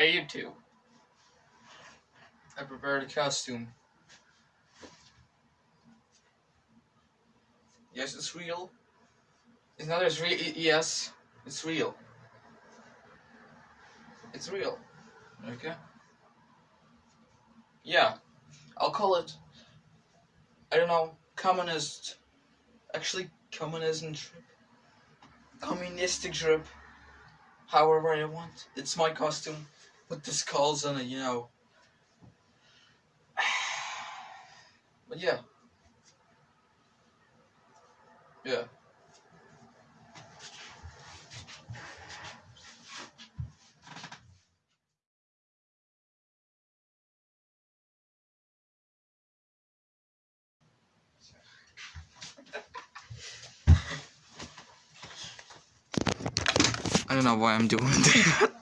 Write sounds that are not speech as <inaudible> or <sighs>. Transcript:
Hey, you too. I prepared a costume. Yes, it's real. It's not as real. Yes, it's real. It's real. Okay. Yeah, I'll call it. I don't know, communist. Actually, communism trip. Communistic trip. However I want. It's my costume with the skulls on it, you know. <sighs> But yeah. Yeah. I don't know why I'm doing <laughs> that.